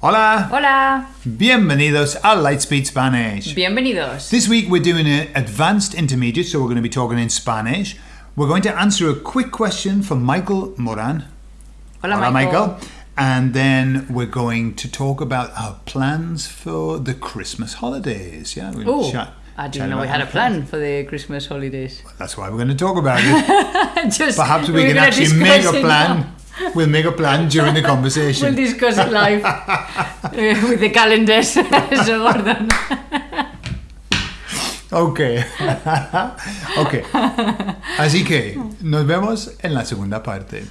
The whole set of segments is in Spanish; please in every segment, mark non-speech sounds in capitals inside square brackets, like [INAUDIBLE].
Hola. Hola. Bienvenidos a Lightspeed Spanish. Bienvenidos. This week we're doing an advanced intermediate, so we're going to be talking in Spanish. We're going to answer a quick question from Michael Moran. Hola, Michael. And then we're going to talk about our plans for the Christmas holidays. Yeah. we'll Oh, chat- I didn't know we had a plan for the Christmas holidays. plans. That's why we're going to talk about it. [LAUGHS] Just, Perhaps we we're can actually make a plan. now. We'll make a plan during the [LAUGHS] conversation. We'll discuss it live uh, with the calendars. [LAUGHS] so Gordon. Ok. [LAUGHS] ok. Así que nos vemos en la segunda parte.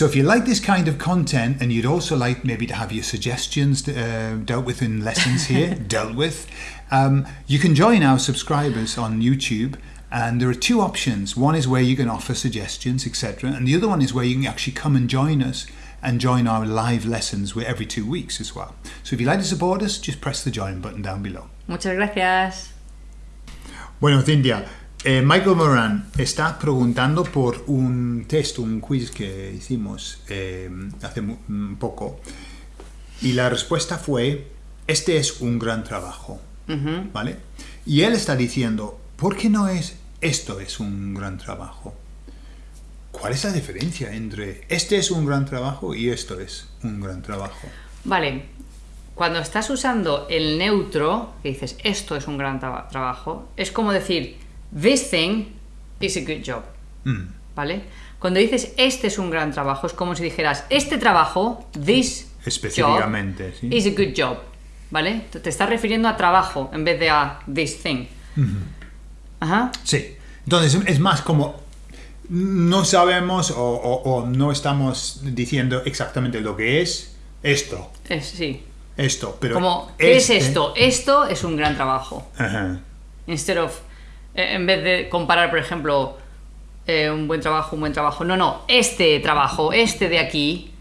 So if you like this kind of content and you'd also like maybe to have your suggestions uh, dealt with in lessons here, [LAUGHS] dealt with, um, you can join our subscribers on YouTube. And there are two options. One is where you can offer suggestions, etc. And the other one is where you can actually come and join us and join our live lessons with every two weeks as well. So if you'd like to support us, just press the join button down below. Muchas gracias. Bueno, Cintia, eh, Michael Moran está preguntando por un test, un quiz que hicimos eh, hace un poco. Y la respuesta fue, este es un gran trabajo. ¿Vale? Y él está diciendo, ¿por qué no es esto es un gran trabajo? ¿Cuál es la diferencia entre este es un gran trabajo y esto es un gran trabajo? Vale. Cuando estás usando el neutro, que dices esto es un gran traba- trabajo, es como decir this thing is a good job. Mm, ¿Vale? Cuando dices este es un gran trabajo, es como si dijeras este trabajo, this Específicamente, job, sí. is a good job. ¿Vale? Te estás refiriendo a trabajo en vez de a this thing. Ajá. Sí. Entonces es más como no sabemos o, o- o no estamos diciendo exactamente lo que es esto, Es, sí. esto, pero Como, ¿qué este- es esto? Esto es un gran trabajo. Ajá. Instead of, en vez de comparar, por ejemplo, eh, un buen trabajo, un buen trabajo. No, no, este trabajo, este de aquí,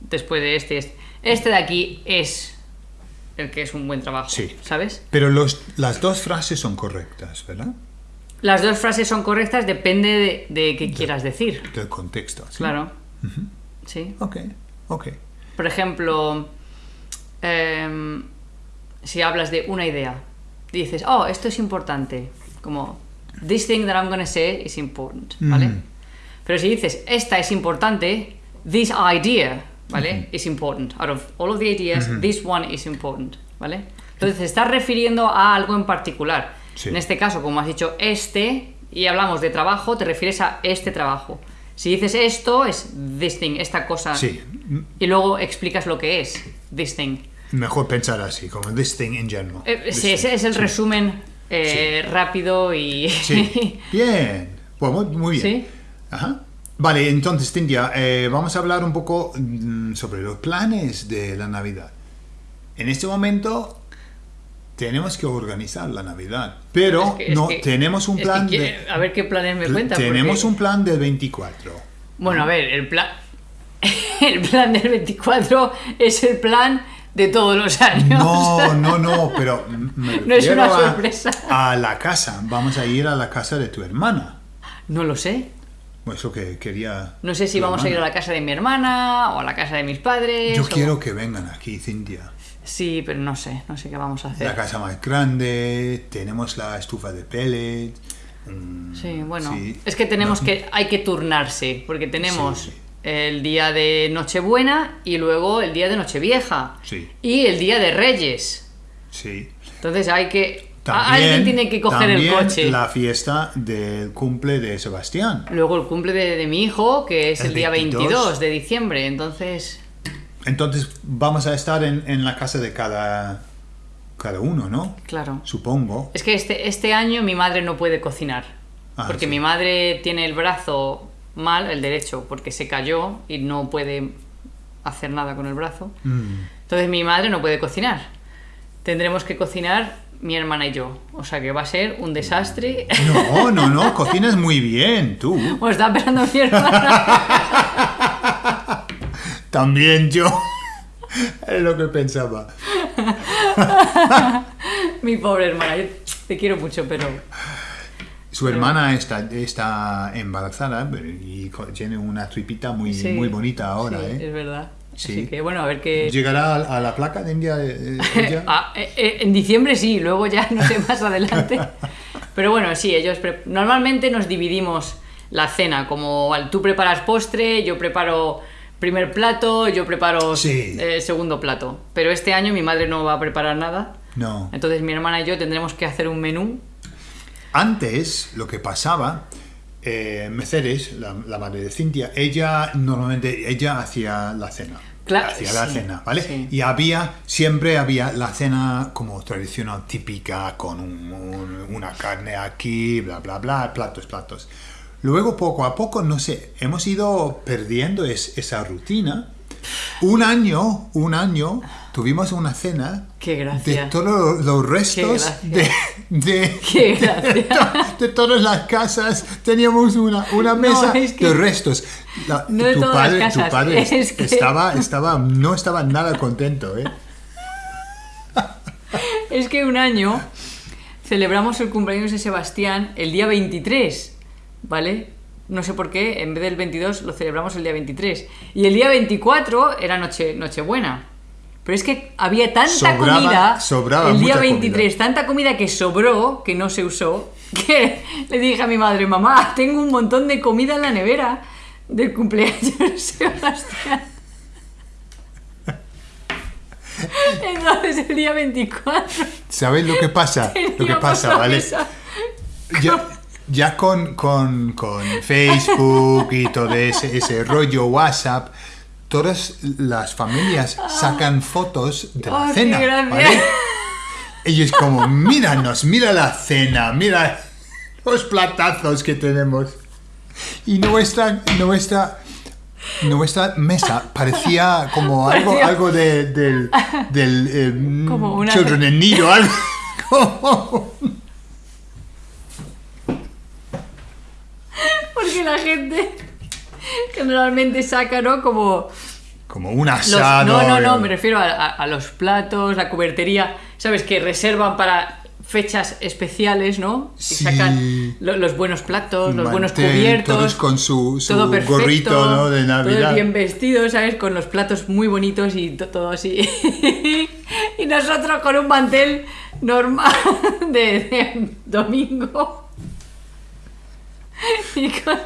después de este, este, este de aquí es el que es un buen trabajo. Sí. ¿Sabes? Pero los, las dos frases son correctas, ¿verdad? Las dos frases son correctas, depende de, de qué quieras decir. Del contexto. ¿sí? Claro. Sí. Ok, ok. Por ejemplo, em, si hablas de una idea, dices, oh, esto es importante, como, this thing that I'm gonna say is important, ¿vale? Mm. Pero si dices, esta es importante, this idea, ¿vale? Is important. Out of all of the ideas, this one is important, ¿vale? Entonces estás refiriendo a algo en particular. Sí. En este caso, como has dicho este, y hablamos de trabajo, te refieres a este trabajo. Si dices esto, es this thing, esta cosa. Sí, Y luego explicas lo que es this thing. Mejor pensar así, como this thing in general. Eh, sí, thing. ese es el resumen eh, rápido y... Sí, [LAUGHS] bien. Pues muy, bien. Sí. Ajá. Vale, entonces, Cintia, eh, vamos a hablar un poco mm, sobre los planes de la Navidad. En este momento tenemos que organizar la Navidad, pero Es que- es no que- tenemos un es plan de... A ver qué planes me cuentas. tenemos porque- un plan del 24. Bueno, a ver, el plan... [LAUGHS] El plan del 24 es el plan de todos los [LAUGHS] años. No, no, no, pero me [LAUGHS] No es una a- sorpresa. A, la casa. Vamos a ir a la casa de tu hermana. No lo sé. Pues Eso que quería. No sé si vamos a ir a la casa de mi hermana o a la casa de mis padres. Yo o- quiero que vengan aquí, Cintia. Sí, pero no sé, no sé qué vamos a La hacer. casa más grande, tenemos la estufa de pellet. mm, Sí, bueno. sí. Es que tenemos No, que... Hay que turnarse, porque tenemos sí. El día de Nochebuena y luego el día de Nochevieja. Sí. Y el día de Reyes. Sí. Entonces hay que... También, alguien tiene que coger el coche. la fiesta del cumple de Sebastián. Luego el cumple de, de mi hijo, que es el, El día 22. 22 de diciembre. Entonces... Entonces vamos a estar en, en la casa de cada, cada uno, ¿no? Claro. Supongo. Es que este, este año mi madre no puede cocinar. Ah, porque sí. mi madre tiene el brazo mal, el derecho, porque se cayó y no puede hacer nada con el brazo. Mm. Entonces mi madre no puede cocinar. Tendremos que cocinar mi hermana y yo. O sea que va a ser un desastre. No, no, no, cocinas muy bien, tú. Bueno, [LAUGHS] está esperando mi hermana. [LAUGHS] También yo. [LAUGHS] Es lo que pensaba. mi pobre hermana. Yo Te quiero mucho, pero... Su hermana está, está embarazada y tiene una tripita muy, Sí, muy bonita ahora. sí, ¿eh? es verdad. Sí. Así que bueno, a ver qué... ¿Llegará a, a la placa de India? eh, [LAUGHS] ella? Ah, eh, eh, en diciembre sí, luego ya no sé más adelante. [LAUGHS] Pero bueno, sí, ellos pre- normalmente nos dividimos la cena, como tú preparas postre, yo preparo primer plato, yo preparo Sí. eh, segundo plato. Pero este año mi madre no va a preparar nada, No. entonces mi hermana y yo tendremos que hacer un menú. Antes, lo que pasaba, eh, Mercedes, la, la madre de Cintia, ella normalmente ella hacía la cena. Cla- hacía la cena, ¿vale? sí. Y había, siempre había la cena como tradicional, típica, con un- un- una carne aquí, bla, bla, bla, platos, platos. Luego, poco a poco, no sé, hemos ido perdiendo es- esa rutina. Un año, un año, tuvimos una cena Qué gracia. de todos los restos de, de, Qué [LAUGHS] de, to- de todas las casas. Teníamos una, una mesa es que- de restos. La- No de tu, padre, tu padre es que- estaba, estaba, no estaba nada contento, ¿eh? [LAUGHS] Es que un año celebramos el cumpleaños de Sebastián el día 23, ¿vale? No sé por qué, en vez del 22 lo celebramos el día 23. Y el día 24 era noche, Nochebuena. Pero es que había tanta Sobraba- comida sobraba el día mucha 23, tanta comida que sobró, que no se usó, [LAUGHS] que le dije a mi madre, mamá, tengo un montón de comida en la nevera del cumpleaños de [LAUGHS] Sebastián. Entonces el día 24 ¿Sabes lo que pasa? [LAUGHS] Lo que pasa, ¿vale? mesa. Ya, con, con, con Facebook y todo ese, ese rollo WhatsApp, todas las familias sacan fotos de la qué cena. ¿vale? Ellos como, míranos, mira la cena, mira los platazos que tenemos. Y nuestra, nuestra, nuestra mesa parecía como [LAUGHS] algo, algo de, del, del eh, [LAUGHS] Como una- Children in Need o algo. [LAUGHS] Como- Porque la gente generalmente saca, ¿no? Como... Como un los- asado. no, no, no, eh, me refiero a, a- a los platos, la cubertería, ¿sabes? Que reservan para fechas especiales, ¿no? Y Sí. sacan lo- los buenos platos, los buenos cubiertos. Todos con su, su todo perfecto, gorrito ¿no? de Navidad. Todos bien vestidos, ¿sabes? Con los platos muy bonitos y to- todo así. [LAUGHS] y nosotros con un mantel normal [LAUGHS] de, de domingo. [LAUGHS] y con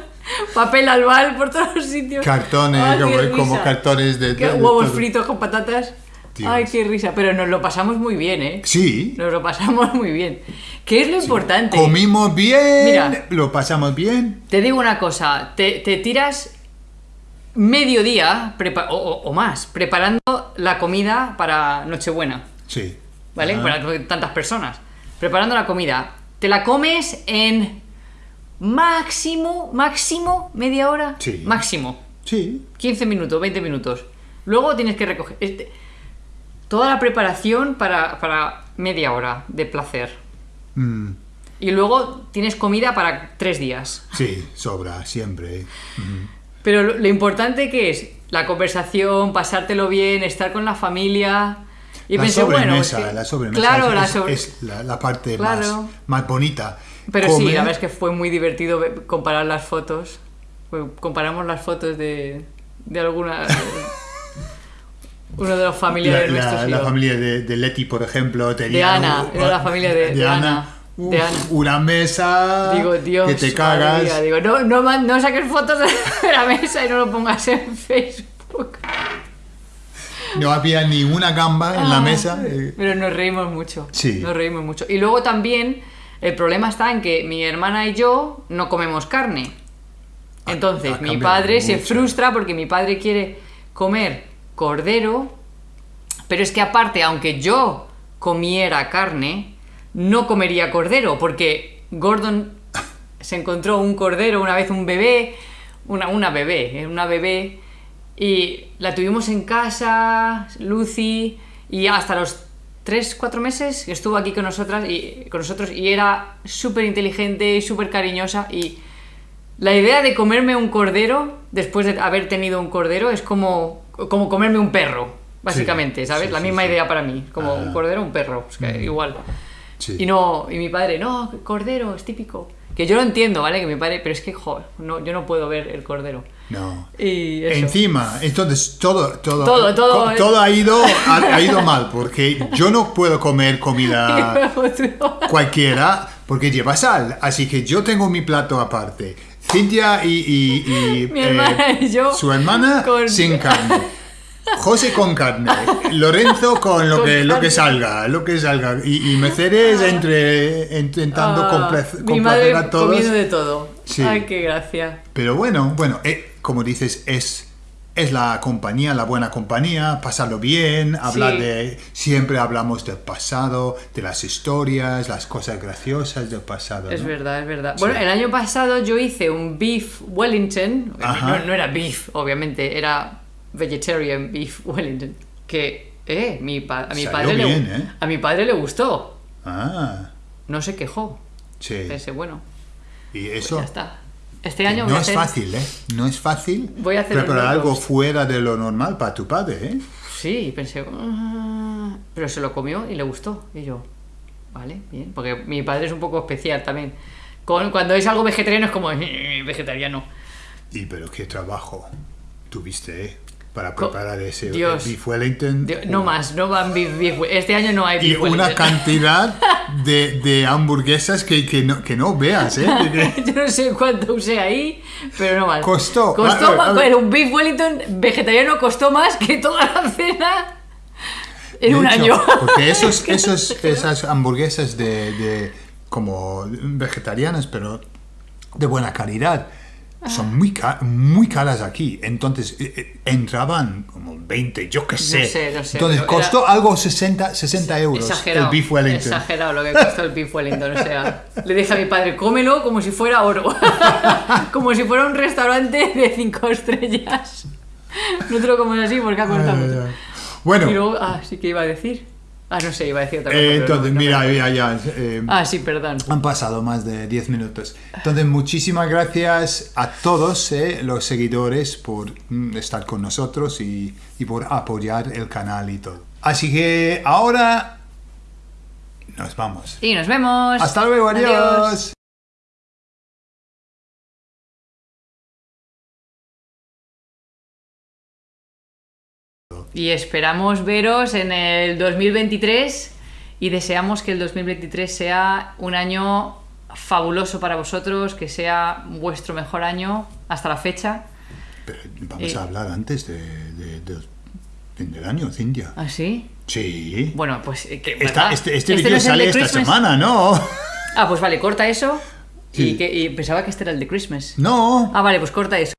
papel albal por todos los sitios. Cartones, Ay, como, cartones de, de- huevos todo. fritos con patatas. Dios. Ay, qué risa. Pero nos lo pasamos muy bien, ¿eh? Sí, Nos lo pasamos muy bien. ¿Qué es lo importante? comimos bien, Mira. lo pasamos bien. Te digo una cosa, te, te tiras medio día o, o- o más preparando la comida para Nochebuena, Sí. ¿vale? Para tantas personas. Preparando la comida. Te la comes en máximo, máximo media hora. Sí. Máximo. Sí, 15 minutos, 20 minutos. Luego tienes que recoger. este- toda la preparación para, para media hora de placer. Mm, Y luego tienes comida para tres días. sí, sobra, siempre. Pero lo, lo importante que es la conversación, pasártelo bien, estar con la familia. Y la pensé, bueno, sobremesa, que- la sobremesa Claro, es, la es- sobre- es la, la parte Claro. más, más bonita. Pero sí, la verdad es que fue muy divertido ve- comparar las fotos. Comparamos las fotos de, de alguna. [LAUGHS] uno de los la, familiares la- la yo. familia de, de Leti, por ejemplo, tenía Ana, un- era la familia de- de Ana, Uf, de Ana. Una mesa Digo, Dios. que te cagas. mía, digo, no, no, no saques fotos [LAUGHS] de la mesa y no lo pongas en Facebook. No había ni una gamba en la Ah, mesa. eh, Pero nos reímos mucho. Sí. Nos reímos mucho. Y luego también el problema está en que mi hermana y yo no comemos carne. Ha- Entonces, ha mi padre se frustra porque mi padre quiere comer cordero, pero es que aparte, aunque yo comiera carne, no comería cordero, porque Gordon se encontró un cordero una vez, un bebé, una, una bebé, eh, una bebé, y la tuvimos en casa, Lucy, y hasta los 3, 4 meses estuvo aquí con nosotras y con nosotros y era súper inteligente y súper cariñosa y la idea de comerme un cordero después de haber tenido un cordero es como, como comerme un perro, básicamente, Sí, ¿sabes? sí, la sí, misma idea para mí, como Ah. un cordero, un perro, es que igual. Y no, y mi padre, no, cordero, es típico. Que yo lo entiendo, ¿vale? Que mi padre, pero es que, joder, no, yo no puedo ver el cordero. No. Y eso. Encima, entonces todo, todo, Todo, todo, ha ido, [LAUGHS] ha, ha ido mal, porque [LAUGHS] yo no puedo comer comida cualquiera porque lleva sal, así que yo tengo mi plato aparte. Cintia y, y- y, eh, Mi hermana y yo su hermana con- sin [LAUGHS] carne. [LAUGHS] José con carne, Lorenzo con lo Con que lo que salga, lo que salga y, y Mercedes entre intentando Ah, complacer, mi madre a todos. comiendo de todo. Sí. Ay, qué gracia. Pero bueno, bueno, eh, como dices, es, es la compañía, la buena compañía, pasarlo bien, hablar Sí. de... Siempre hablamos del pasado, de las historias, las cosas graciosas del pasado. Es ¿no? verdad, es verdad. Sí. Bueno, el año pasado yo hice un beef Wellington. No, no era beef, obviamente, era vegetarian beef Wellington. Que, eh, mi pa- a, mi Salió padre le, ¿eh? a mi padre le gustó. Ah, No se quejó. sí. Pensé, bueno, Y pues eso ya está. Este año no es hacer- fácil, ¿eh? No es fácil Voy a hacer preparar algo roast. fuera de lo normal para tu padre, ¿eh? Sí, pensé, "Ah", pero se lo comió y le gustó. Y yo, vale, bien. Porque mi padre es un poco especial también. Con- cuando es algo vegetariano es como, "Eh, vegetariano. Y pero qué trabajo tuviste, ¿eh? Para preparar ese Dios. beef Wellington. Dios, no más, no van beef, beef. Este año no hay Y beef una Wellington. [LAUGHS] cantidad de, de hamburguesas que, que, no, que no veas, ¿eh? [LAUGHS] Yo no sé cuánto usé ahí, pero no más. Costó. Costó A más, un beef Wellington vegetariano costó más que toda la cena en de un hecho, año. Porque [LAUGHS] esos, esos, esas hamburguesas de, de como vegetarianas, pero de buena calidad, son muy, ca- muy caras aquí. Entonces eh, eh, entraban como 20, yo qué sé. sé, no sé, Entonces costó algo 60, 60 euros Exagerado. el beef Wellington. Exagerado lo que costó el beef Wellington. O sea, le dije a mi padre, cómelo como si fuera oro. [LAUGHS] como si fuera un restaurante de cinco estrellas. [LAUGHS] No te lo comes así porque ha costado mucho. Bueno, Y luego, ah, sí que iba a decir. Ah, no sé, iba a decir otra cosa. eh, no, entonces, no mira, acuerdo. ya, eh, Ah, sí, perdón. Han pasado más de 10 minutos. Entonces, muchísimas gracias a todos eh, los seguidores por mm, estar con nosotros y, y por apoyar el canal y todo. Así que ahora nos vamos. Y nos vemos. Hasta luego, adiós. Y esperamos veros en el 2023 y deseamos que el 2023 sea un año fabuloso para vosotros, que sea vuestro mejor año hasta la fecha. Pero vamos Eh. a hablar antes de, de- del año, Cintia. ¿Ah, sí? Sí. Bueno, pues... eh, que- este este no vídeo es el sale esta Christmas? semana, ¿no? Ah, pues vale, corta eso. Sí. Y, que, y pensaba que este era el de Christmas. No. Ah, vale, pues corta eso.